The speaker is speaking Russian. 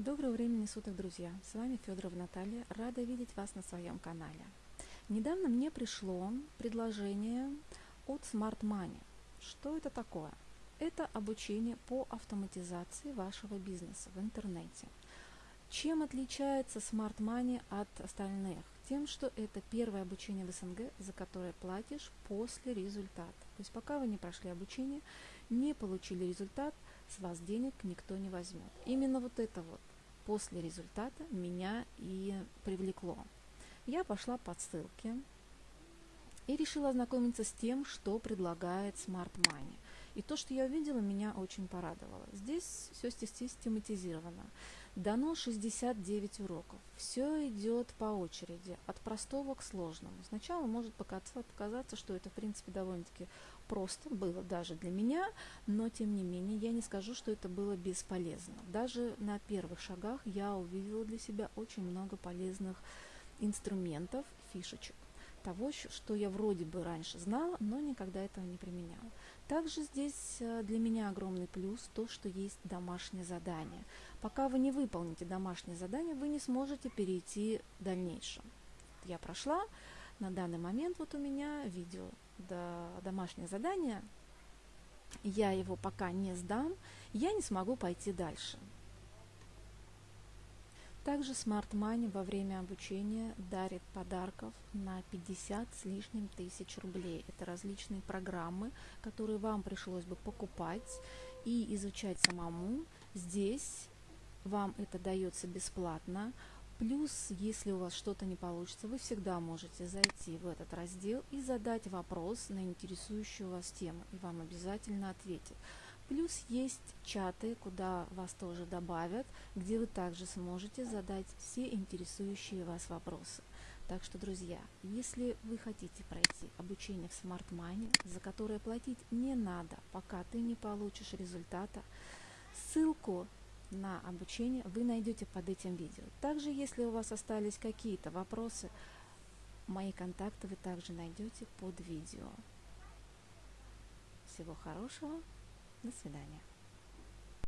Доброго времени суток, друзья! С вами Федорова Наталья. Рада видеть вас на своем канале. Недавно мне пришло предложение от Smart Money. Что это такое? Это обучение по автоматизации вашего бизнеса в интернете. Чем отличается Smart Money от остальных? Тем, что это первое обучение в СНГ, за которое платишь после результата. То есть пока вы не прошли обучение, не получили результат, с вас денег никто не возьмет. Именно вот это вот после результата меня и привлекло. Я пошла по ссылке и решила ознакомиться с тем, что предлагает Smart Money. И то, что я увидела, меня очень порадовало. Здесь все систематизировано. Дано 69 уроков. Все идет по очереди, от простого к сложному. Сначала может показаться, что это, в принципе, довольно-таки просто было даже для меня, но, тем не менее, я не скажу, что это было бесполезно. Даже на первых шагах я увидела для себя очень много полезных инструментов, фишечек того, что я вроде бы раньше знала, но никогда этого не применяла. Также здесь э, для меня огромный плюс то, что есть домашнее задание. Пока вы не выполните домашнее задание, вы не сможете перейти в дальнейшем. Я прошла, на данный момент вот у меня видео до домашнее задание, я его пока не сдам, я не смогу пойти дальше. Также Smart Money во время обучения дарит подарков на 50 с лишним тысяч рублей. Это различные программы, которые вам пришлось бы покупать и изучать самому. Здесь вам это дается бесплатно. Плюс, если у вас что-то не получится, вы всегда можете зайти в этот раздел и задать вопрос на интересующую вас тему, и вам обязательно ответят. Плюс есть чаты, куда вас тоже добавят, где вы также сможете задать все интересующие вас вопросы. Так что, друзья, если вы хотите пройти обучение в Smart Money, за которое платить не надо, пока ты не получишь результата, ссылку на обучение вы найдете под этим видео. Также, если у вас остались какие-то вопросы, мои контакты вы также найдете под видео. Всего хорошего! До свидания.